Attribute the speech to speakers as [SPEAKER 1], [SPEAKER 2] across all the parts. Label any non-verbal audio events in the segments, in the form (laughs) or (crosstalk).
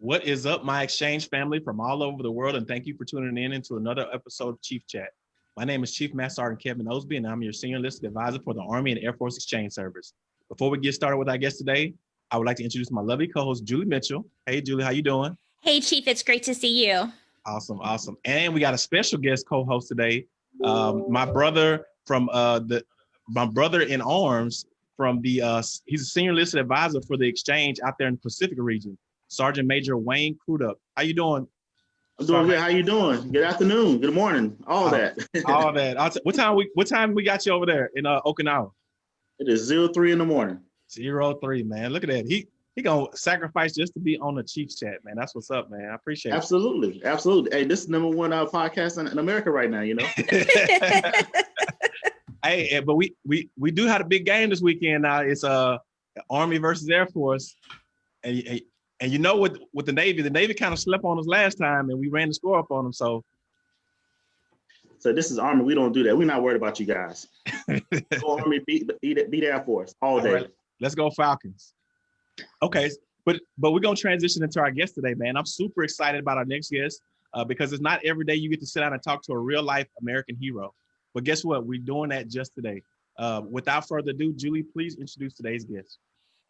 [SPEAKER 1] What is up, my exchange family from all over the world, and thank you for tuning in into another episode of Chief Chat. My name is Chief Master Sergeant Kevin Osby, and I'm your Senior Enlisted Advisor for the Army and Air Force Exchange Service. Before we get started with our guest today, I would like to introduce my lovely co-host, Julie Mitchell. Hey, Julie, how you doing?
[SPEAKER 2] Hey, Chief, it's great to see you.
[SPEAKER 1] Awesome, awesome. And we got a special guest co-host today, um, my brother from uh, the, my brother in arms from the, uh, he's a Senior Enlisted Advisor for the Exchange out there in the Pacific region. Sergeant Major Wayne Crudup. How you doing?
[SPEAKER 3] I'm doing good. How you doing? Good afternoon. Good morning. All
[SPEAKER 1] Uh,
[SPEAKER 3] that. (laughs)
[SPEAKER 1] All that. what time we what time we got you over there in uh, Okinawa?
[SPEAKER 3] it is zero three in the morning.
[SPEAKER 1] Zero three, man. Look at that. He he gonna sacrifice just to be on the Chiefs chat, man. That's what's up, man. I appreciate it.
[SPEAKER 3] Absolutely. Absolutely. Hey, this is number one uh, podcast in, in America right now, you know? (laughs) (laughs)
[SPEAKER 1] hey, eh, but we we we do have a big game this weekend now. It's uh Army versus Air Force. And, and and you know with with the Navy, the Navy kind of slept on us last time and we ran the score up on them. So
[SPEAKER 3] So this is Army. We don't do that. We're not worried about you guys. (laughs) Go Army, beat, beat, beat Air Force all
[SPEAKER 1] All
[SPEAKER 3] day.
[SPEAKER 1] right. let's go Falcons. Okay, but but we're gonna transition into our guest today, man. I'm super excited about our next guest uh, because it's not every day you get to sit down and talk to a real life American hero. But guess what? We're doing that just today. Uh, without further ado, Julie, please introduce today's guest.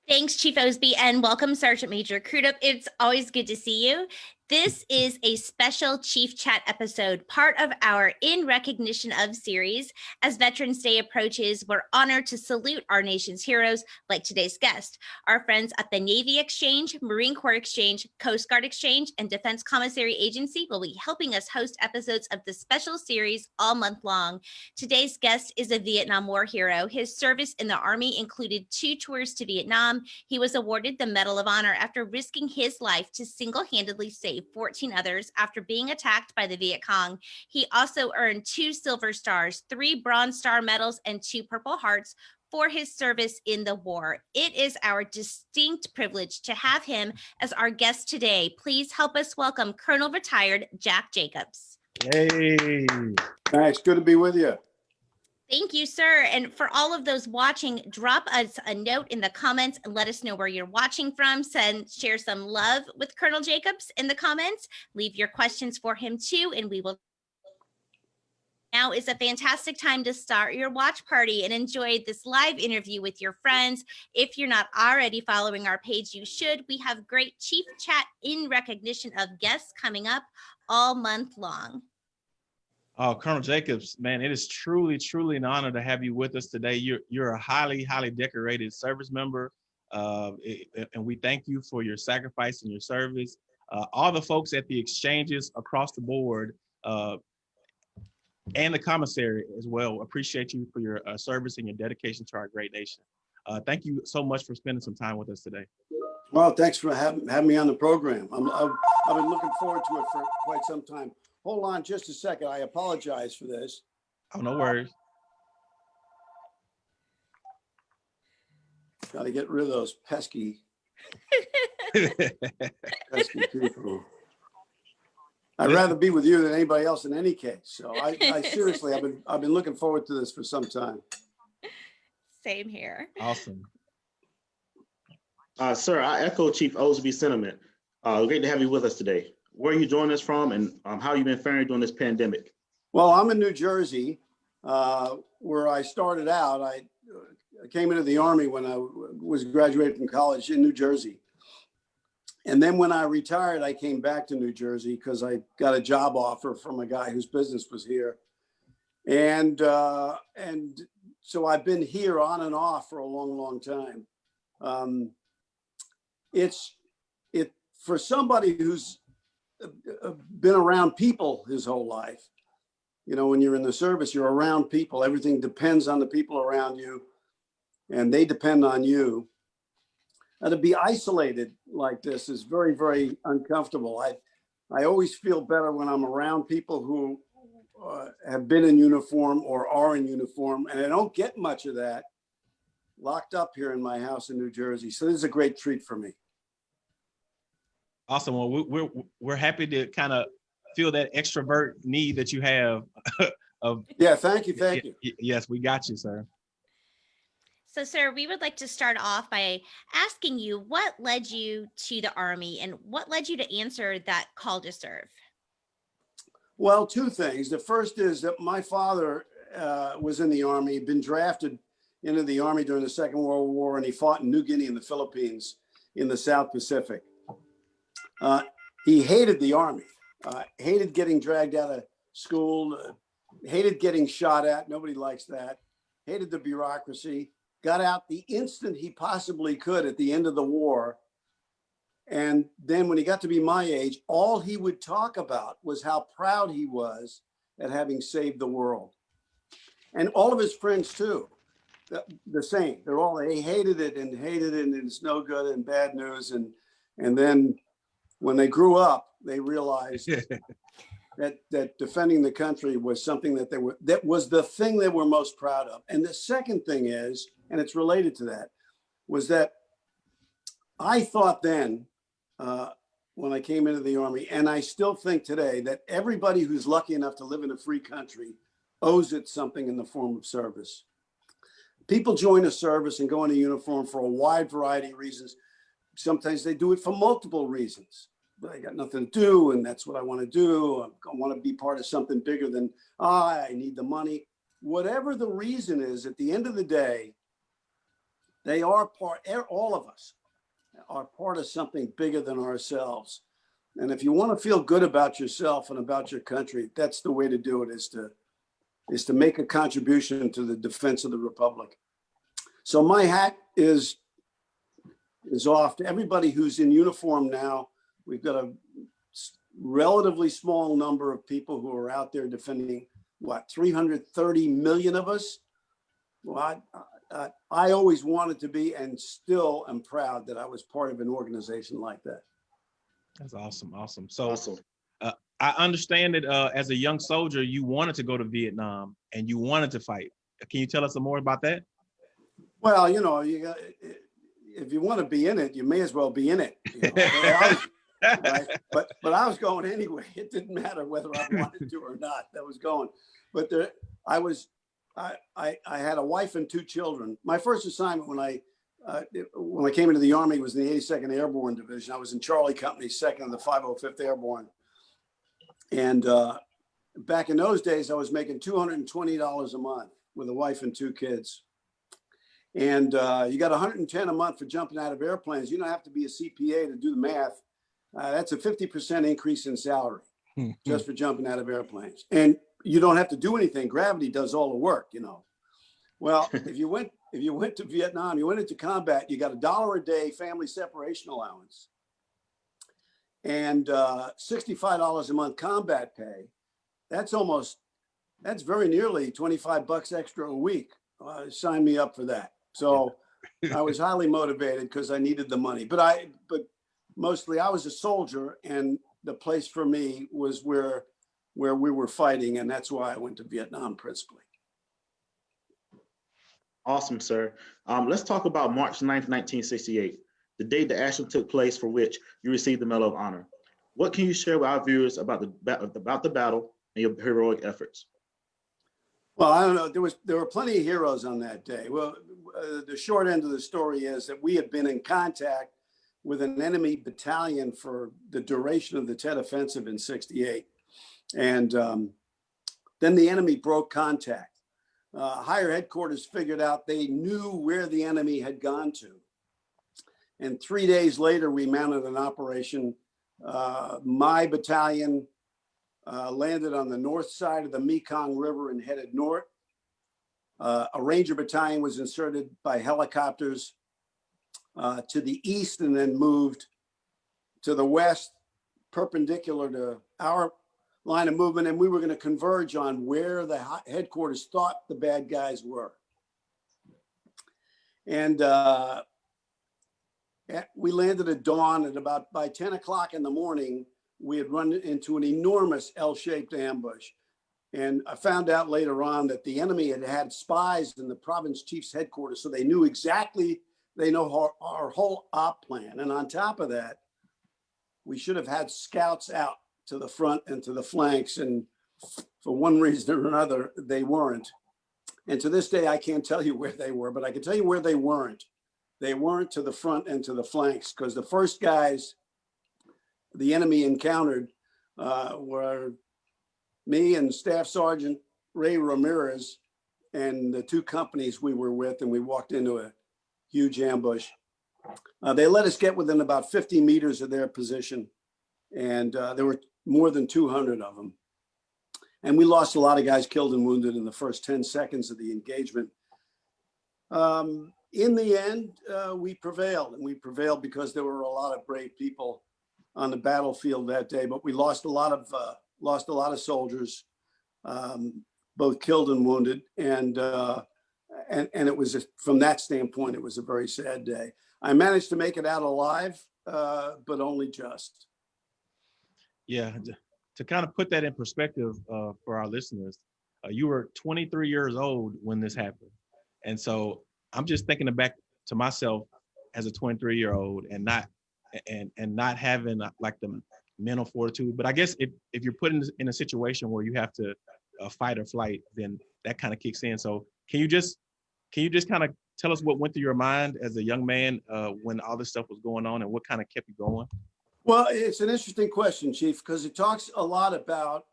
[SPEAKER 2] Thanks, Chief Osby, and welcome, Sergeant Major Crudup. It's always good to see you. This is a special Chief Chat episode, part of our In Recognition of series. As Veterans Day approaches, we're honored to salute our nation's heroes like today's guest. Our friends at the Navy Exchange, Marine Corps Exchange, Coast Guard Exchange, and Defense Commissary Agency will be helping us host episodes of the special series all month long. Today's guest is a Vietnam War hero. His service in the Army included two tours to Vietnam. He was awarded the Medal of Honor after risking his life to single-handedly save 14 others after being attacked by the Viet Cong. He also earned two Silver Stars, three Bronze Star medals, and two Purple Hearts for his service in the war. It is our distinct privilege to have him as our guest today. Please help us welcome Colonel Retired Jack Jacobs.
[SPEAKER 1] Hey,
[SPEAKER 4] Thanks. Good to be with you.
[SPEAKER 2] Thank you, sir. And for all of those watching, drop us a note in the comments and let us know where you're watching from. Send, share some love with Colonel Jacobs in the comments. Leave your questions for him too, and we will. Now is a fantastic time to start your watch party and enjoy this live interview with your friends. If you're not already following our page, you should. We have great chief chat in recognition of guests coming up all month long.
[SPEAKER 1] Oh, Colonel Jacobs, man, it is truly, truly an honor to have you with us today. You're you're a highly, highly decorated service member, uh, it- and we thank you for your sacrifice and your service. Uh, all the folks at the exchanges across the board, uh, and the commissary as well, appreciate you for your uh, service and your dedication to our great nation. Uh, thank you so much for spending some time with us today.
[SPEAKER 4] Well, thanks for having, having me on the program. I've, I've been looking forward to it for quite some time. Hold on just a second. I apologize for this.
[SPEAKER 1] Oh, no worries.
[SPEAKER 4] Got to get rid of those pesky, (laughs) pesky people. I'd rather be with you than anybody else in any case. So I, I (laughs) seriously, I've been, I've been looking forward to this for some time.
[SPEAKER 2] Same here.
[SPEAKER 1] awesome.
[SPEAKER 3] Uh, sir, I echo Chief Osby's sentiment. Uh, great to have you with us today. Where are you joining us from and um, how you been faring during this pandemic?
[SPEAKER 4] Well, I'm in New Jersey, uh, where I started out. I uh, came into the Army when I was graduated from college in New Jersey. And then when I retired, I came back to New Jersey because I got a job offer from a guy whose business was here. And, uh, and so I've been here on and off for a long, long time. Um, it's, it, for somebody who's been around people his whole life, you know, when you're in the service, you're around people. Everything depends on the people around you and they depend on you. To be isolated like this is very, very uncomfortable. I, I always feel better when I'm around people who uh, have been in uniform or are in uniform. And I don't get much of that locked up here in my house in New Jersey. So this is a great treat for me.
[SPEAKER 1] Awesome. Well, we- we're we're happy to kind of feel that extrovert need that you have (laughs) of
[SPEAKER 4] Yeah, thank you, thank you.
[SPEAKER 1] Yes, we got you, sir.
[SPEAKER 2] So, sir, we would like to start off by asking you what led you to the Army and what led you to answer that call to serve?
[SPEAKER 4] Well, two things. The first is that my father uh, was in the Army, been drafted into the Army during the Second World War, and he fought in New Guinea in the Philippines in the South Pacific. Uh, he hated the Army, uh, hated getting dragged out of school, uh, hated getting shot at. Nobody likes that. Hated the bureaucracy. Got out the instant he possibly could at the end of the war. And then when he got to be my age, all he would talk about was how proud he was at having saved the world. And all of his friends too, the, the same. They're all, they hated it and hated it and it's no good and bad news. And, and then when they grew up, they realized (laughs) that that defending the country was something that they were that was the thing they were most proud of. And the second thing is, and it's related to that, was that I thought then uh, when I came into the army, and I still think today that everybody who's lucky enough to live in a free country owes it something in the form of service. People join a service and go into uniform for a wide variety of reasons. Sometimes they do it for multiple reasons. I got nothing to do, and that's what I want to do. I want to be part of something bigger than ah, I need the money. Whatever the reason is, at the end of the day, they are part. All of us are part of something bigger than ourselves. And if you want to feel good about yourself and about your country, that's the way to do it. Is to is to make a contribution to the defense of the republic. So my hat is is off to everybody who's in uniform now We've got a relatively small number of people who are out there defending what 330 million of us. Well, I, I, I always wanted to be and still am proud that I was part of an organization like that.
[SPEAKER 1] That's awesome. Awesome. So
[SPEAKER 3] Awesome.
[SPEAKER 1] I understand that uh, as a young soldier, you wanted to go to Vietnam and you wanted to fight. Can you tell us some more about that?
[SPEAKER 4] Well, you know, you got, if you want to be in it, you may as well be in it. You know? Was- (laughs) right? But but I was going anyway. (laughs) It didn't matter whether I wanted to or not. That was going. But there, I was, I, I I had a wife and two children. My first assignment when I uh, when I came into the army was in the 82nd Airborne Division. I was in Charlie Company, second of the 505th Airborne. And uh, back in those days, I was making $220 a month with a wife and two kids. And uh, you got 110 a month for jumping out of airplanes. You don't have to be a CPA to do the math uh, that's a 50% increase in salary just for jumping out of airplanes. And you don't have to do anything. Gravity does all the work, you know. Well, (laughs) if you went if you went to Vietnam, you went into combat, you got a dollar a day family separation allowance and uh, $65 a month combat pay. That's almost that's very nearly 25 bucks extra a week. Uh, sign me up for that. So I was highly motivated because I needed the money. But I but mostly I was a soldier and the place for me was where where we were fighting and that's why I went to Vietnam principally.
[SPEAKER 3] Awesome, sir. Um, let's talk about March 9th, 1968, the day the action took place for which you received the Medal of Honor. What can you share with our viewers about the about the battle and your heroic efforts?
[SPEAKER 4] Well, I don't know. There was there were plenty of heroes on that day. Well, uh, the short end of the story is that we had been in contact with an enemy battalion for the duration of the Tet Offensive in 68. And um, then the enemy broke contact. Uh, higher headquarters figured out they knew where the enemy had gone to. And three days later, we mounted an operation. Uh, my battalion uh, landed on the north side of the Mekong River and headed north. Uh, a Ranger battalion was inserted by helicopters uh, to the east and then moved to the west, perpendicular to our line of movement. And we were going to converge on where the headquarters thought the bad guys were. And uh, we landed at dawn at about by 10 o'clock in the morning, we had run into an enormous L-shaped ambush. And I found out later on that the enemy had had spies in the province chief's headquarters. So they knew exactly they know our, our whole op plan. And on top of that, we should have had scouts out to the front and to the flanks. And for one reason or another, they weren't. And to this day, I can't tell you where they were, but I can tell you where they weren't. They weren't to the front and to the flanks because the first guys the enemy encountered uh, were me and Staff Sergeant Ray Ramirez and the two companies we were with, and we walked into a huge ambush. Uh, they let us get within about 50 meters of their position, and uh, there were more than 200 of them. And we lost a lot of guys killed and wounded in the first 10 seconds of the engagement. Um, in the end, uh, we prevailed, and we prevailed because there were a lot of brave people on the battlefield that day. But we lost a lot of uh, lost a lot of soldiers, um, both killed and wounded, and uh, and and it was a, from that standpoint, it was a very sad day. I managed to make it out alive, uh, but only just.
[SPEAKER 1] Yeah, to kind of put that in perspective uh, for our listeners, uh, you were 23 years old when this happened, and so I'm just thinking back to myself as a 23 year old and not and and not having uh, like the mental fortitude. But I guess if if you're put in, in a situation where you have to uh, fight or flight, then that kind of kicks in. So can you just can you just kind of tell us what went through your mind as a young man uh, when all this stuff was going on and what kind of kept you going?
[SPEAKER 4] Well, it's an interesting question, Chief, because it talks a lot about.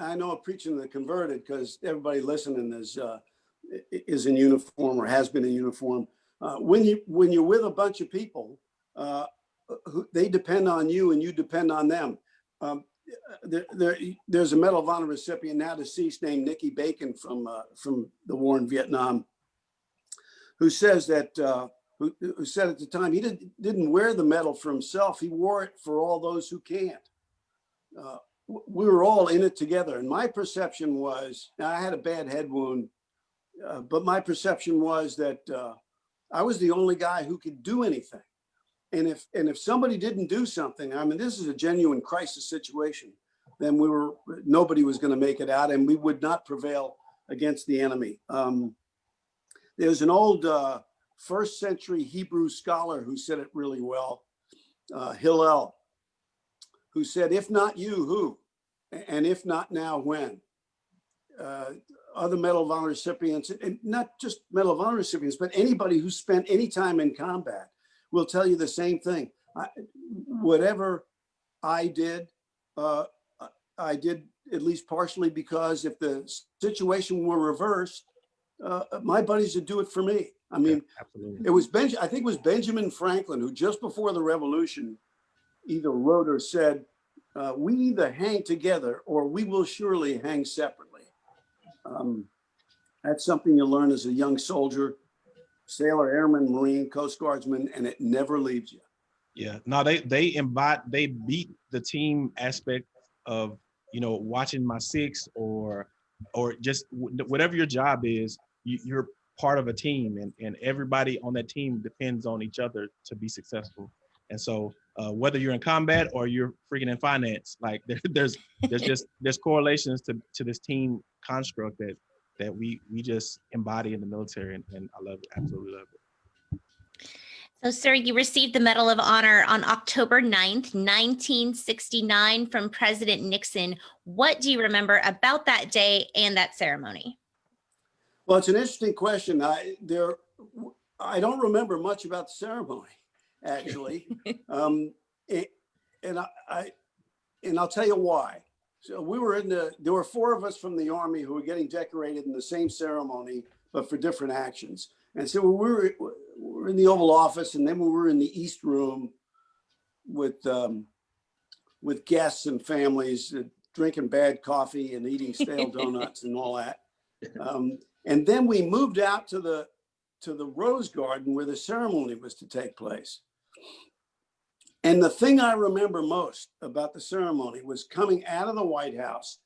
[SPEAKER 4] I know I'm preaching to the converted because everybody listening is uh, is in uniform or has been in uniform. Uh, when you when you're with a bunch of people, uh, who, they depend on you and you depend on them. Um, there, there, there's a Medal of Honor recipient now deceased named Nicky Bacon from uh, from the war in Vietnam, who says that uh, who, who said at the time he did, didn't wear the medal for himself. He wore it for all those who can't. Uh, we were all in it together. And my perception was, I had a bad head wound, uh, but my perception was that uh, I was the only guy who could do anything. And if and if somebody didn't do something, I mean, this is a genuine crisis situation. Then we were nobody was going to make it out, and we would not prevail against the enemy. Um, there's an old uh, first century Hebrew scholar who said it really well, uh, Hillel, who said, "If not you, who? And if not now, when?" Uh, other Medal of Honor recipients, and not just Medal of Honor recipients, but anybody who spent any time in combat will tell you the same thing. I, whatever I did, uh, I did at least partially because if the situation were reversed, uh, my buddies would do it for me. I mean,
[SPEAKER 1] Yeah,
[SPEAKER 4] it was Benj. I think it was Benjamin Franklin who just before the revolution either wrote or said, uh, "We either hang together or we will surely hang separately." Um, that's something you learn as a young soldier, sailor, airman, marine, coast guardsman, and it never leaves you.
[SPEAKER 1] Yeah, no, they they embody they beat the team aspect of you know watching my six or or just whatever your job is, you, you're part of a team and and everybody on that team depends on each other to be successful. And so uh, whether you're in combat or you're freaking in finance, like (laughs) there, there's there's just there's correlations to to this team construct that that we we just embody in the military and, and I love it, absolutely love it.
[SPEAKER 2] So, sir, you received the Medal of Honor on October 9th, 1969 from President Nixon. What do you remember about that day and that ceremony?
[SPEAKER 4] Well, it's an interesting question. I there, I don't remember much about the ceremony, actually, (laughs) um, it, and I, I, and I'll tell you why. So we were in the. There were four of us from the army who were getting decorated in the same ceremony, but for different actions. And so we were, we were in the Oval Office, and then we were in the East Room with um, with guests and families, uh, drinking bad coffee and eating stale (laughs) donuts and all that. Um, and then we moved out to the to the Rose Garden where the ceremony was to take place. And the thing I remember most about the ceremony was coming out of the White House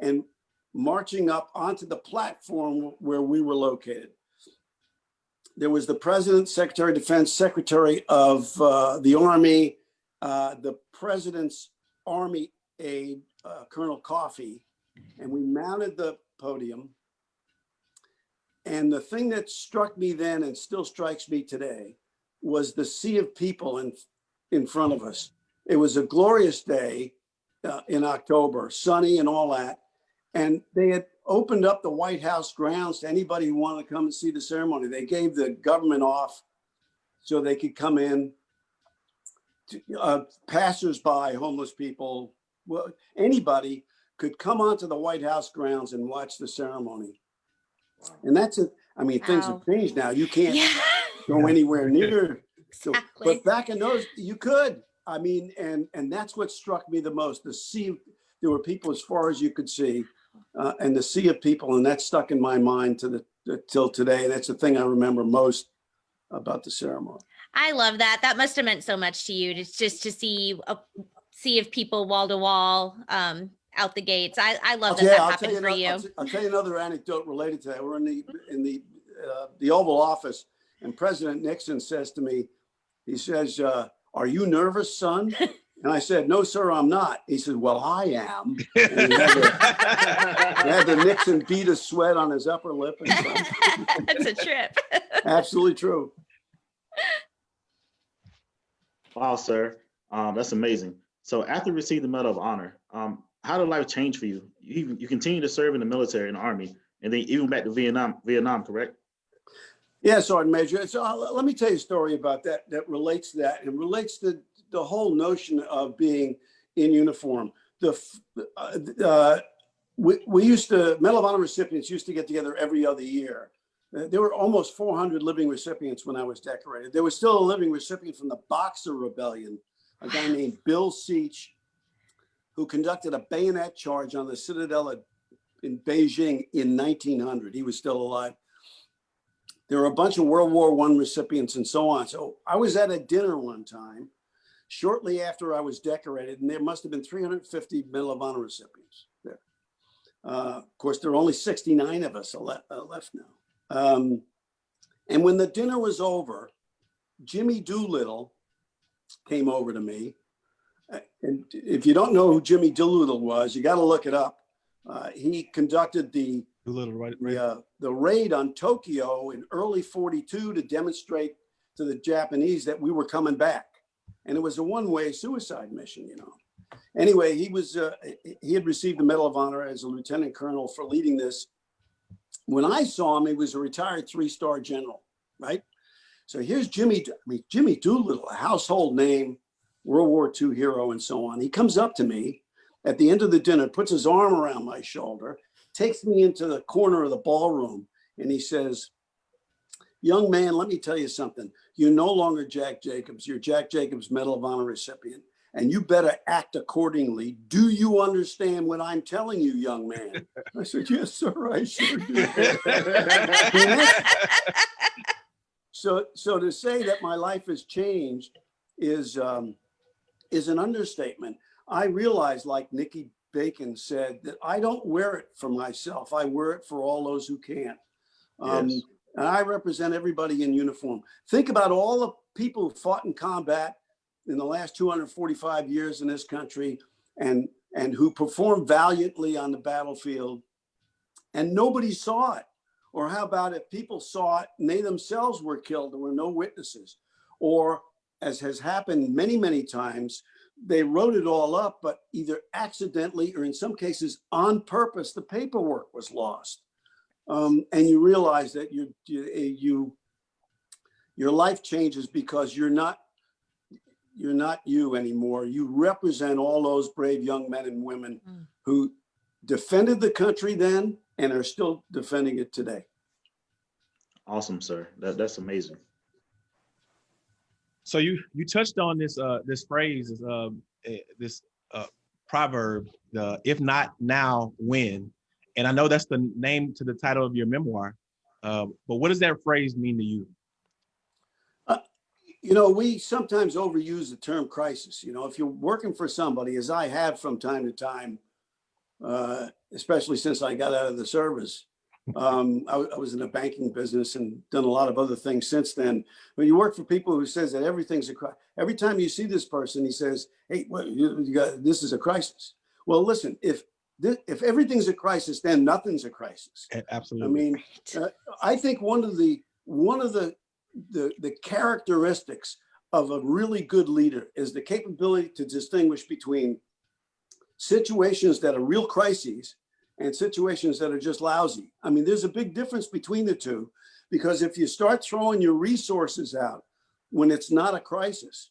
[SPEAKER 4] and marching up onto the platform where we were located. There was the President, Secretary of Defense, Secretary of uh, the Army, uh, the President's Army aide, uh, Colonel Coffee, and we mounted the podium. And the thing that struck me then and still strikes me today was the sea of people in, in front of us. It was a glorious day uh, in October, sunny and all that. And they had opened up the White House grounds to anybody who wanted to come and see the ceremony. They gave the government off so they could come in. To- Uh, passersby, homeless people, well, anybody could come onto the White House grounds and watch the ceremony. And that's it. I mean, things
[SPEAKER 2] Wow.
[SPEAKER 4] have changed now. You can't
[SPEAKER 2] Yeah,
[SPEAKER 4] go anywhere near. So, but back in those, you could. I mean, and and that's what struck me the most. The sea, there were people as far as you could see, uh, and the sea of people, and that stuck in my mind to the till today. And that's the thing I remember most about the ceremony.
[SPEAKER 2] I love that. That must have meant so much to you. to just to see a sea of people wall to wall, um, out the gates. I I love that
[SPEAKER 4] Okay,
[SPEAKER 2] that
[SPEAKER 4] I'll tell
[SPEAKER 2] happened
[SPEAKER 4] you.
[SPEAKER 2] for you.
[SPEAKER 4] I'll, I'll tell you another anecdote related to that. We're in the in the uh, the Oval Office, and President Nixon says to me, he says, uh, "Are you nervous, son?" (laughs) And I said, "No, sir, I'm not." He said, "Well, I am." And he had the, (laughs) he had the Nixon bead of sweat on his upper lip. And. (laughs)
[SPEAKER 2] That's a trip.
[SPEAKER 4] Absolutely true.
[SPEAKER 3] Wow, sir. Um, that's amazing. So after you received the Medal of Honor, um, how did life change for you? You, you continue to serve in the military, in the army, and then even back to Vietnam, Vietnam, correct?
[SPEAKER 4] Yeah, Sergeant Major. So uh, let me tell you a story about that that relates to that and relates to the whole notion of being in uniform. The uh, uh, we, we used to Medal of Honor recipients used to get together every other year. Uh, There were almost 400 living recipients when I was decorated. There was still a living recipient from the Boxer Rebellion, a guy named Bill Seach, who conducted a bayonet charge on the Citadel in Beijing in 1900. He was still alive there were a bunch of World War One recipients and so on. So I was at a dinner one time, shortly after I was decorated, and there must have been 350 Medal of Honor recipients there. Uh, of course, there are only 69 of us ele- uh, left now. Um, and when the dinner was over, Jimmy Doolittle came over to me. Uh, And if you don't know who Jimmy Doolittle was, you got to look it up. Uh, he conducted the
[SPEAKER 1] A little right, right.
[SPEAKER 4] the, uh, the raid on Tokyo in early 42 to demonstrate to the Japanese that we were coming back. And it was a one-way suicide mission, you know. Anyway, he was, uh, he- he had received the Medal of Honor as a lieutenant colonel for leading this. When I saw him, he was a retired three-star general, right? So here's Jimmy, I mean, Jimmy Doolittle, a household name, World War II hero and so on. He comes up to me at the end of the dinner, puts his arm around my shoulder, takes me into the corner of the ballroom and he says, Young man, let me tell you something. You're no longer Jack Jacobs. You're Jack Jacobs Medal of Honor recipient, and you better act accordingly. Do you understand what I'm telling you, young man? I said, Yes, sir, I sure do. (laughs) so, so to say that my life has changed is um, is an understatement. I realize, like Nicky Bacon said, that I don't wear it for myself. I wear it for all those who can't. Um,
[SPEAKER 3] Yes.
[SPEAKER 4] And I represent everybody in uniform. Think about all the people who fought in combat in the last 245 years in this country and, and who performed valiantly on the battlefield and nobody saw it. Or how about if people saw it and they themselves were killed, there were no witnesses? Or as has happened many, many times, they wrote it all up, but either accidentally or in some cases on purpose, the paperwork was lost. Um, and you realize that you, you, you, your life changes because you're not, you're not you anymore. You represent all those brave young men and women
[SPEAKER 2] Mm.
[SPEAKER 4] who defended the country then and are still defending it today.
[SPEAKER 3] Awesome, sir. That, that's amazing.
[SPEAKER 1] So you you touched on this uh this phrase this eh, this uh proverb the if not now when and I know that's the name to the title of your memoir uh, but what does that phrase mean to you?
[SPEAKER 4] You know, we sometimes overuse the term crisis. You know, if you're working for somebody, as I have from time to time, uh, especially since I got out of the service, um, I, w- I was in the banking business and done a lot of other things since then. When you work for people who says that everything's a crisis, every time you see this person, he says, "Hey, what, you, you got this is a crisis." Well, listen, if thi- if everything's a crisis, then nothing's a crisis.
[SPEAKER 1] A-
[SPEAKER 4] I
[SPEAKER 1] Absolutely.
[SPEAKER 4] mean, uh, I think one of the one of the, the the characteristics of a really good leader is the capability to distinguish between situations that are real crises and situations that are just lousy. I mean, there's a big difference between the two because if you start throwing your resources out when it's not a crisis,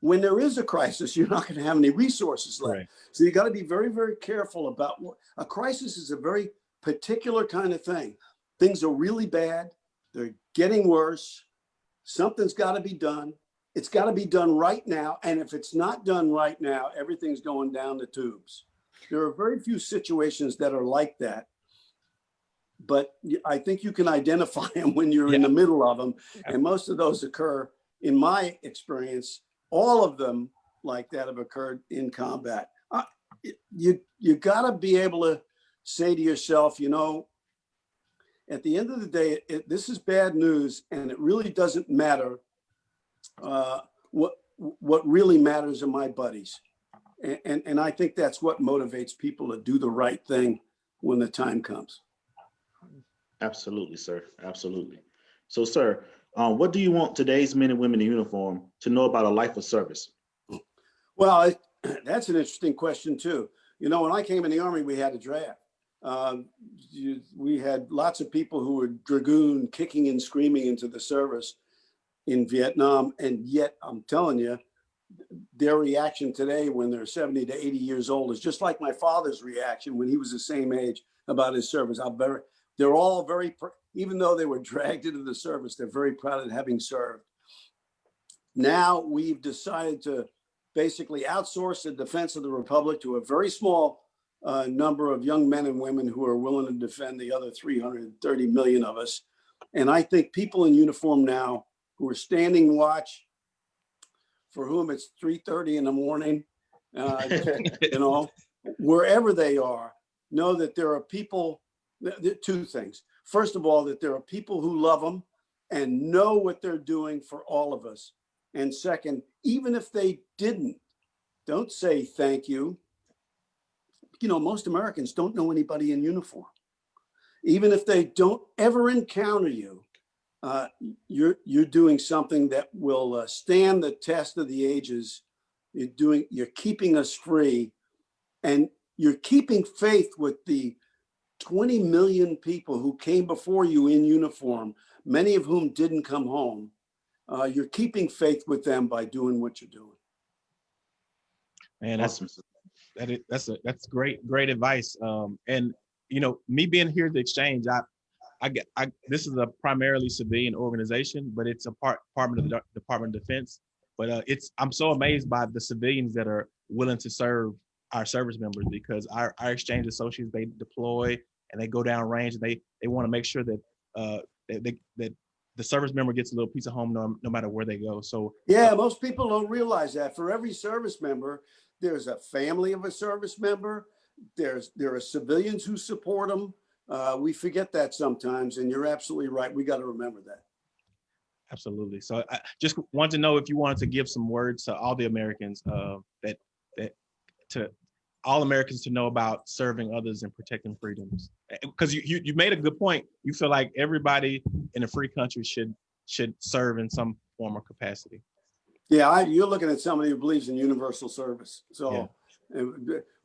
[SPEAKER 4] when there is a crisis, (laughs) you're not going to have any resources left.
[SPEAKER 1] Right.
[SPEAKER 4] So you got to be very, very careful about what a crisis is a very particular kind of thing. Things are really bad. They're getting worse. Something's got to be done. It's got to be done right now. And if it's not done right now, everything's going down the tubes. There are very few situations that are like that. But I think you can identify (laughs) them when you're in the middle of them. And most of those occur, in my experience, all of them like that have occurred in combat. Uh, You, you gotta be able to say to yourself, you know, at the end of the day, it, this is bad news and it really doesn't matter. Uh, what, what really matters are my buddies. And, and, and I think that's what motivates people to do the right thing when the time comes.
[SPEAKER 3] Absolutely, sir. Absolutely. So, sir, um, what do you want today's men and women in uniform to know about a life of service?
[SPEAKER 4] Well, I- (clears throat) that's an interesting question too. You know, when I came in the army, we had a draft. Um, you- we had lots of people who were dragoon kicking and screaming into the service in Vietnam, and yet I'm telling you, their reaction today when they're 70 to 80 years old is just like my father's reaction when he was the same age about his service. I'm very, they're all very, even though they were dragged into the service, they're very proud of having served. Now we've decided to basically outsource the defense of the republic to a very small uh, number of young men and women who are willing to defend the other 330 million of us. And I think people in uniform now who are standing watch, for whom it's 3:30 in the morning, uh, (laughs) you know, wherever they are, know that there are people, two things. First of all, that there are people who love them and know what they're doing for all of us. And second, even if they didn't, don't say thank you. You know, most Americans don't know anybody in uniform. Even if they don't ever encounter you, uh, you're you're doing something that will uh, stand the test of the ages. You're doing you're keeping us free, and you're keeping faith with the 20 million people who came before you in uniform, many of whom didn't come home. Uh, you're keeping faith with them by doing what you're doing.
[SPEAKER 1] Man, that's
[SPEAKER 3] Awesome.
[SPEAKER 1] that is, that's a that's great great advice. Um, and you know, me being here at the exchange, I I get I this is a primarily civilian organization, but it's a part Department of the Department of Defense. But uh, it's I'm so amazed by the civilians that are willing to serve our service members because our, our exchange associates they deploy and they go down range and they they want to make sure that uh that, they, that the service member gets a little piece of home no, no matter where they go. So
[SPEAKER 4] Yeah, most people don't realize that. For every service member, there's a family of a service member. There's there are civilians who support them. Uh, we forget that sometimes, and you're absolutely right. We got to remember that.
[SPEAKER 1] Absolutely. So I just want to know if you wanted to give some words to all the Americans uh, that that to all Americans to know about serving others and protecting freedoms. Because you, you you made a good point. You feel like everybody in a free country should should serve in some form or capacity.
[SPEAKER 4] Yeah, I, you're looking at somebody who believes in universal service. So Uh,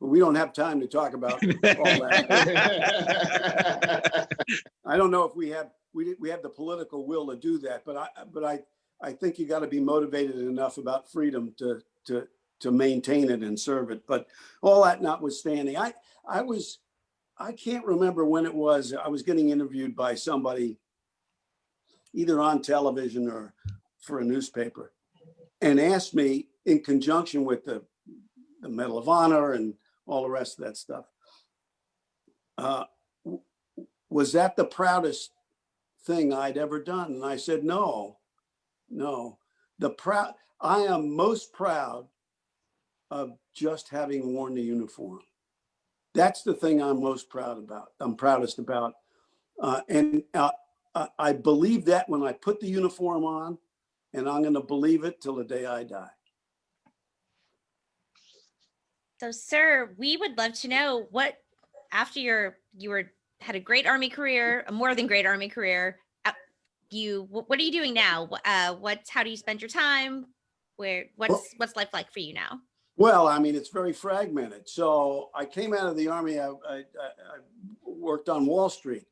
[SPEAKER 4] we don't have time to talk about (laughs) all that. I don't know if we have we we have the political will to do that, but I but I I think you got to be motivated enough about freedom to to to maintain it and serve it. But all that notwithstanding, I I was I can't remember when it was. I was getting interviewed by somebody either on television or for a newspaper and asked me in conjunction with the the Medal of Honor and all the rest of that stuff. Uh, was that the proudest thing I'd ever done? And I said, no, no. The proud, I am most proud of just having worn the uniform. That's the thing I'm most proud about. I'm proudest about. Uh, and uh, I- I believe that when I put the uniform on, and I'm going to believe it till the day I die.
[SPEAKER 2] So, sir, we would love to know what after your you were had a great army career, a more than great army career. uh, You what are you doing now? Uh, what's how do you spend your time? Where what's what's life like for you now?
[SPEAKER 4] Well, I mean, it's very fragmented. So I came out of the army. I, I, I I worked on Wall Street.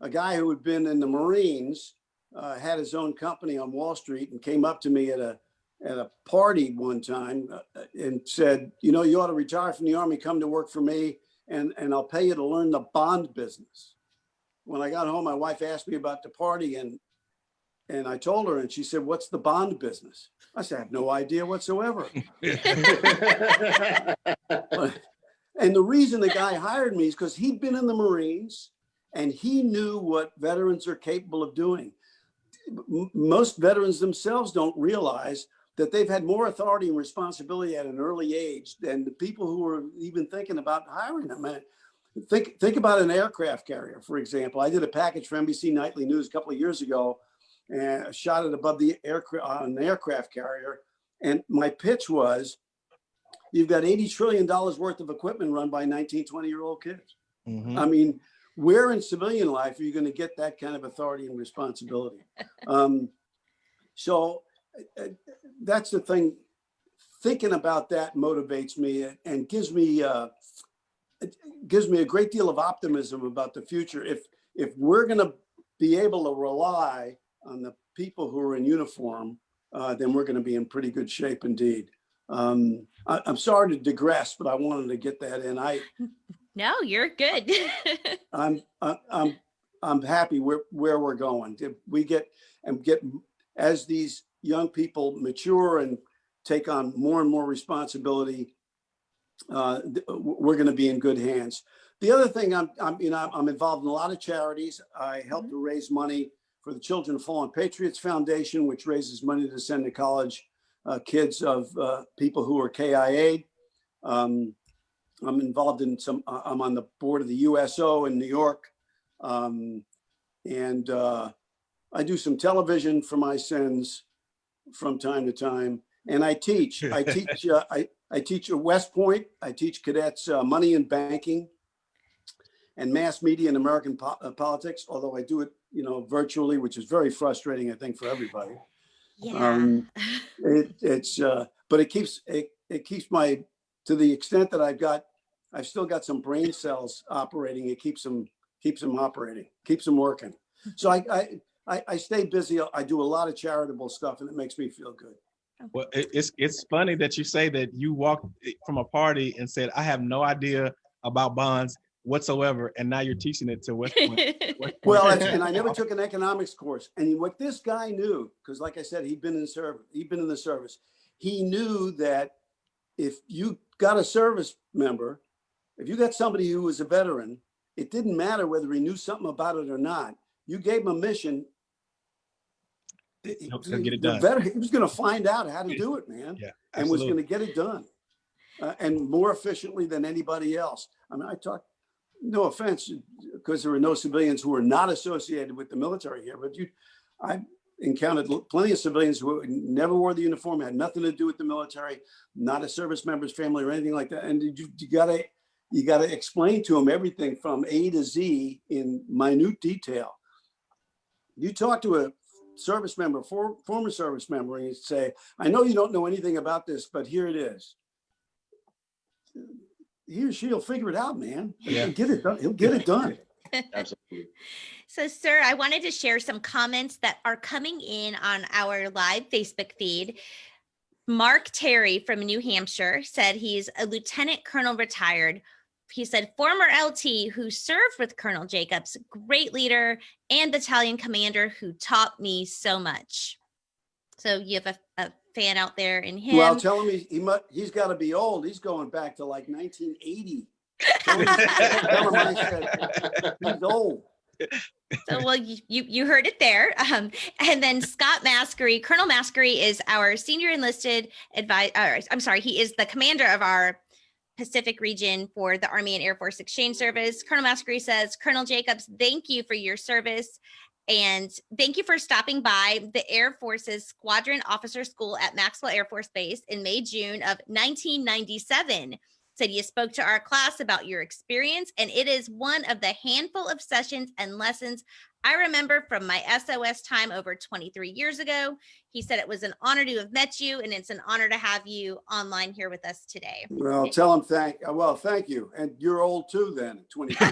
[SPEAKER 4] A guy who had been in the Marines uh, had his own company on Wall Street and came up to me at a at a party one time uh, and said, "You know, you ought to retire from the army, come to work for me, and and I'll pay you to learn the bond business." When I got home, my wife asked me about the party, and and I told her, and she said, "What's the bond business?" I said, "I have no idea whatsoever." (laughs) (laughs) And the reason the guy hired me is because he'd been in the Marines and he knew what veterans are capable of doing. Most veterans themselves don't realize that they've had more authority and responsibility at an early age than the people who are even thinking about hiring them. And think, think about an aircraft carrier, for example. I did a package for NBC Nightly News a couple of years ago and shot it above the aircraft on an aircraft carrier. And my pitch was you've got 80 trillion dollars worth of equipment run by 19 20 year old kids
[SPEAKER 1] Mhm.
[SPEAKER 4] i mean where in civilian life are you going to get that kind of authority and responsibility (laughs) um, so uh, uh, that's the thing thinking about that motivates me and gives me uh, gives me a great deal of optimism about the future if if we're going to be able to rely on the people who are in uniform uh, then we're going to be in pretty good shape indeed um, I, I'm sorry to digress, but I wanted to get that in. I, (laughs)
[SPEAKER 2] No, you're good. (laughs)
[SPEAKER 4] I'm, I- I'm, I'm happy where, where we're going. If We get, and get, as these young people mature and take on more and more responsibility, uh, we're going to be in good hands. The other thing, I'm, I'm, you know, I'm- involved in a lot of charities. I help to raise money for the Children of Fallen Patriots Foundation, which raises money to send to college uh, kids of uh, people who are KIA. Um, I'm involved in some, uh, I'm on the board of the USO in New York. Um, and uh, I do some television for my sins from time to time. And I teach, I (laughs) teach, uh, I, I teach at West Point. I teach cadets uh, money and banking and mass media and American po- uh, politics, although I do it, you know, virtually, which is very frustrating, I think, for everybody.
[SPEAKER 2] yeah.
[SPEAKER 4] Um, (laughs) It, it's, uh, but it keeps, it, it keeps my, to the extent that I've got, I've still got some brain cells operating. It keeps them, keeps them operating, keeps them working. So I, I, I, I stay busy. I do a lot of charitable stuff and it makes me feel good.
[SPEAKER 1] Well, it's it's funny that you say that you walked eh, from a party and said, "I have no idea about bonds whatsoever," and now you're teaching it to West Point. West
[SPEAKER 4] Well, and I never took an economics course. And what this guy knew, because like I said, he'd been in service, he'd been in the service. He knew that if you got a service member, if you got somebody who was a veteran, it didn't matter whether he knew something about it or not. You gave him a mission. He-
[SPEAKER 1] He'll- he'll get it done.
[SPEAKER 4] veteran- He was going to find out how to do it, man
[SPEAKER 1] Yeah,
[SPEAKER 4] and was going to get it done uh, and more efficiently than anybody else. I mean, I talk, no offense, because there are no civilians who are not associated with the military here, but you, I encountered plenty of civilians who never wore the uniform, had nothing to do with the military, not a service member's family or anything like that. And you, you gotta, you gotta explain to them everything from A to Z in minute detail. You talk to a service member, for, former service member, and you say, I know you don't know anything about this, but here it is. He or she'll figure it out, man.
[SPEAKER 1] Yeah.
[SPEAKER 4] He'll get it done. He'll get it done. (laughs)
[SPEAKER 3] Absolutely.
[SPEAKER 2] So, sir, I wanted to share some comments that are coming in on our live Facebook feed. Mark Terry from New Hampshire said he's a lieutenant colonel retired. He said, former LT who served with Colonel Jacobs, great leader and battalion commander who taught me so much. So, you have a, a fan out there in him.
[SPEAKER 4] Well, tell him he, he mu he's got to be old. He's going back to like 1980. Tell him, tell him I said he's old.
[SPEAKER 2] So, well, you, you you heard it there. Um, and then Scott Maskery, Colonel Maskery is our senior enlisted advisor. I'm sorry, he is the commander of our Pacific region for the Army and Air Force Exchange Service. Colonel Maskery says, Colonel Jacobs, thank you for your service. And thank you for stopping by the Air Force's Squadron Officer School at Maxwell Air Force Base in May, June of 1997. Said you spoke to our class about your experience, and it is one of the handful of sessions and lessons I remember from my SOS time over 23 years ago. He said it was an honor to have met you, and it's an honor to have you online here with us today.
[SPEAKER 4] Well, tell him thank, uh, well, thank you. And you're old too then, 20. (laughs) (laughs)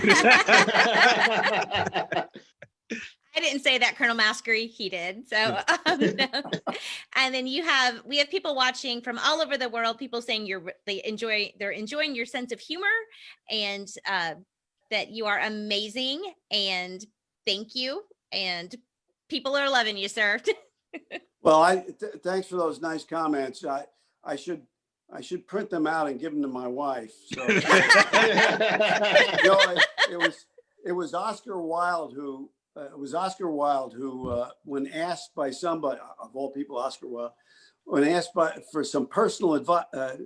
[SPEAKER 4] (laughs)
[SPEAKER 2] I didn't say that, Colonel Maskery. He did. So, (laughs) um, no. and then you have we have people watching from all over the world. People saying you're they enjoy they're enjoying your sense of humor and uh, that you are amazing and thank you and people are loving you, sir. (laughs)
[SPEAKER 4] Well, I, th- thanks for those nice comments. I, I should, I should print them out and give them to my wife. So, (laughs) you know, it, it was, it was Oscar Wilde who, uh, it was Oscar Wilde who, uh, when asked by somebody, of all people, Oscar Wilde, when asked by, for some personal advice, uh,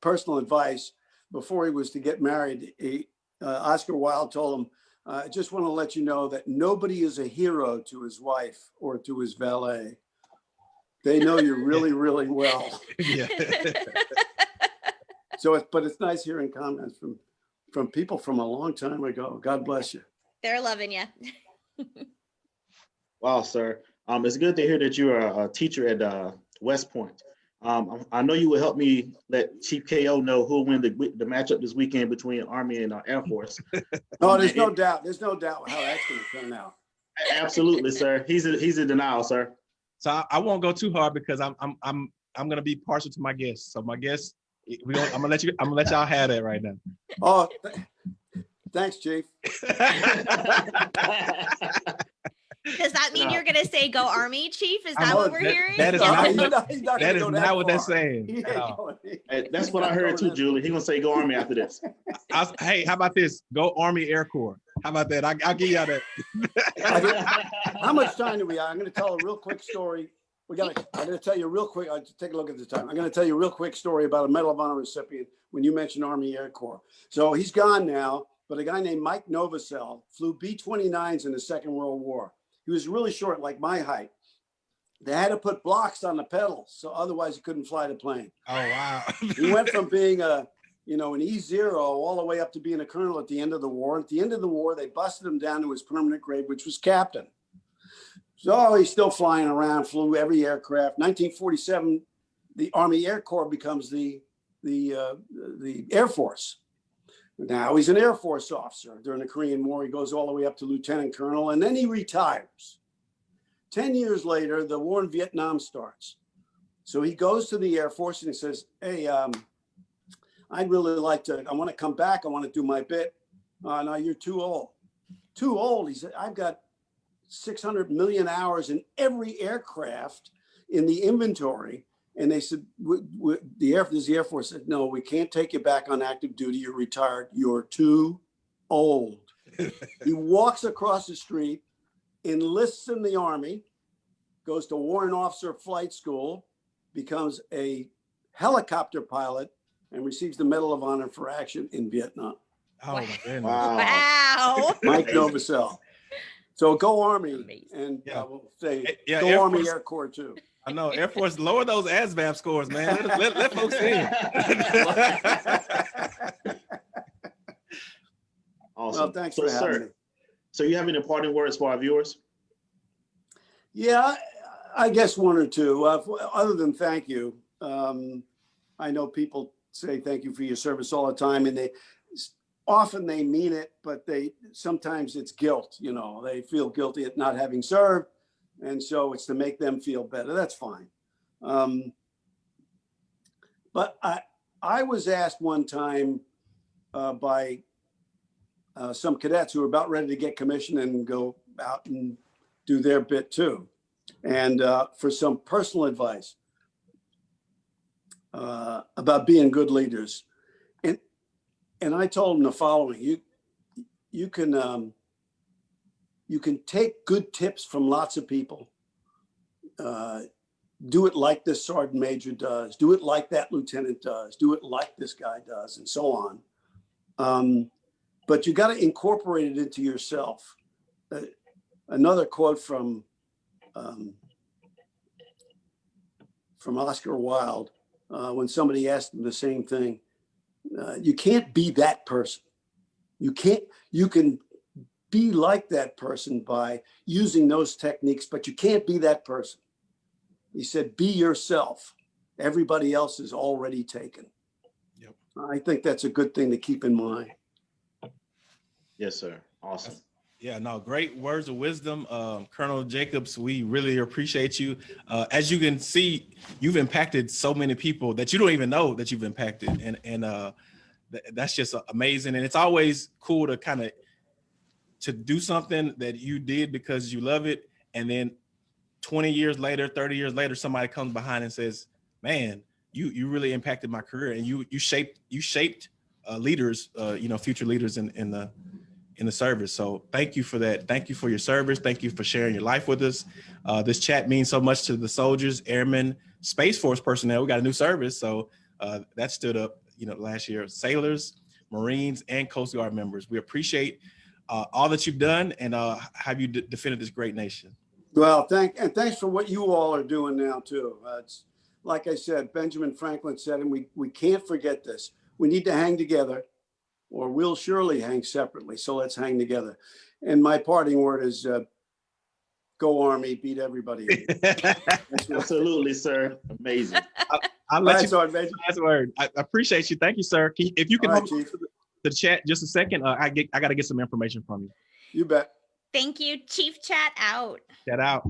[SPEAKER 4] personal advice before he was to get married, he, uh, Oscar Wilde told him, uh, I just want to let you know that nobody is a hero to his wife or to his valet. They know you really, (laughs) really well.
[SPEAKER 1] Yeah. (laughs)
[SPEAKER 4] So, it's but it's nice hearing comments from, from people from a long time ago. God bless you.
[SPEAKER 2] they're loving you. (laughs)
[SPEAKER 3] Wow, sir. Um, it's good to hear that you're a, a teacher at uh, West Point. Um, I I know you will help me let Chief KO know who'll win the, the matchup this weekend between Army and uh, Air Force. (laughs)
[SPEAKER 4] Oh, there's no doubt. There's no doubt how that's going to turn out.
[SPEAKER 3] Absolutely, sir. He's in, he's in denial, sir.
[SPEAKER 1] So I, I won't go too hard because I'm I'm I'm I'm gonna be partial to my guests. So my guests, we gonna, I'm gonna let you I'm gonna let y'all have that right now.
[SPEAKER 4] Oh, th- thanks, chief. (laughs)
[SPEAKER 2] Does that mean
[SPEAKER 3] No.
[SPEAKER 2] you're going to say go Army, Chief? Is that what we're
[SPEAKER 1] that-
[SPEAKER 2] hearing?
[SPEAKER 1] that is
[SPEAKER 4] No,
[SPEAKER 1] not-
[SPEAKER 4] he's not- he's not
[SPEAKER 1] That
[SPEAKER 4] gonna
[SPEAKER 1] is
[SPEAKER 4] go
[SPEAKER 1] not what they're saying.
[SPEAKER 4] He ain't
[SPEAKER 1] at all.
[SPEAKER 4] going-
[SPEAKER 3] Hey, That's what I heard too, Julie. He gonna say go Army after this.
[SPEAKER 1] I hey, how about this? Go Army Air Corps. How about that? I, I'll give y'all that. (laughs)
[SPEAKER 4] How much time do we have? I'm going to tell a real quick story. We got to, I'm going to tell you real quick, uh, take a look at the time. I'm going to tell you a real quick story about a Medal of Honor recipient when you mentioned Army Air Corps. So he's gone now, but a guy named Mike Novosel flew B-29s in the Second World War. He was really short, like my height. They had to put blocks on the pedals, so otherwise he couldn't fly the plane.
[SPEAKER 1] Oh wow.
[SPEAKER 4] He went from (laughs) being a, you know, an E zero all the way up to being a colonel at the end of the war. At the end of the war, they busted him down to his permanent grade, which was captain. So he's still flying around, flew every aircraft. 1947, the Army Air Corps becomes the the uh, the Air Force. Now he's an Air Force officer during the Korean War. He goes all the way up to lieutenant colonel, and then he retires. Ten years later, the war in Vietnam starts. So he goes to the Air Force and he says, "Hey, um, I'd really like to. I want to come back. I want to do my bit. Uh, no, you're too old. Too old." He said, "I've got 600 million hours in every aircraft in the inventory." And they said, w- w- "The Air the Air Force said, no, we can't take you back on active duty. You're retired. You're too old." (laughs) he walks across the street, enlists in the army, goes to warrant officer flight school, becomes a helicopter pilot, and receives the Medal of Honor for action in Vietnam.
[SPEAKER 1] Oh my.
[SPEAKER 3] Wow.
[SPEAKER 2] Wow.
[SPEAKER 4] Mike Novosel. So go Army,
[SPEAKER 2] Amazing.
[SPEAKER 4] and
[SPEAKER 1] Yeah.
[SPEAKER 4] I will say
[SPEAKER 1] Yeah,
[SPEAKER 4] go
[SPEAKER 1] Air
[SPEAKER 4] Army
[SPEAKER 1] Force-
[SPEAKER 4] Air Corps too.
[SPEAKER 1] I know Air Force lower those ASVAB scores, man. Let, let, let folks in. (laughs)
[SPEAKER 3] Awesome.
[SPEAKER 4] Well, thanks
[SPEAKER 3] So,
[SPEAKER 4] for having
[SPEAKER 3] sir,
[SPEAKER 4] me.
[SPEAKER 3] So you have any parting words for our viewers?
[SPEAKER 4] Yeah, I- I guess one or two. Uh, other than thank you, um, I know people say thank you for your service all the time, and they often they mean it, but they sometimes it's guilt. You know, they feel guilty at not having served, and so it's to make them feel better. That's fine. Um, but I I was asked one time uh, by uh, some cadets who were about ready to get commissioned and go out and do their bit too and uh, for some personal advice uh, about being good leaders. And and I told them the following: you you can um, you can take good tips from lots of people. Uh, do it like this sergeant major does. Do it like that lieutenant does. Do it like this guy does, and so on. Um, but you got to incorporate it into yourself. Uh, another quote from um, from Oscar Wilde uh, when somebody asked him the same thing. uh, you can't be that person. You can't, you can be like that person by using those techniques, but you can't be that person. He said, be yourself. Everybody else is already taken.
[SPEAKER 1] Yep.
[SPEAKER 4] I think that's a good thing to keep in mind.
[SPEAKER 3] Yes, sir. Awesome.
[SPEAKER 1] Yeah, no, great words of wisdom. Um, Colonel Jacobs, we really appreciate you. Uh, as you can see, you've impacted so many people that you don't even know that you've impacted. And, and uh, th- that's just amazing. And it's always cool to kind of to do something that you did because you love it. And then 20 years later, 30 years later, somebody comes behind and says, man, you, you really impacted my career and you, you shaped, you shaped uh, leaders, uh, you know, future leaders in, in the, in the service. So thank you for that. Thank you for your service. Thank you for sharing your life with us. Uh, this chat means so much to the soldiers, airmen, Space Force personnel. We got a new service. So uh, that stood up, you know, last year, sailors, Marines, and Coast Guard members. We appreciate uh, all that you've done and uh, have you defended this great nation.
[SPEAKER 4] Well, thank, and thanks for what you all are doing now too. Uh, it's, like I said, Benjamin Franklin said, and we, we can't forget this. We need to hang together or we'll surely hang separately. So let's hang together. And my parting word is, uh, go Army, beat everybody. (laughs) (laughs)
[SPEAKER 3] Absolutely, sir. Amazing.
[SPEAKER 1] I'll let
[SPEAKER 4] right,
[SPEAKER 1] you
[SPEAKER 4] Sergeant Major.
[SPEAKER 1] last word. I I appreciate you. Thank you, sir. Can if you can
[SPEAKER 4] All right,
[SPEAKER 1] hold
[SPEAKER 4] Chief.
[SPEAKER 1] The chat just a second, uh, I get I got to get some information from you.
[SPEAKER 4] You bet.
[SPEAKER 2] Thank you. Chief Chat out.
[SPEAKER 1] Chat out.